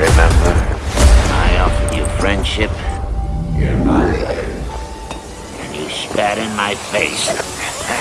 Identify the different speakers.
Speaker 1: Remember, I offered you friendship. You're mine. And you spat in my face.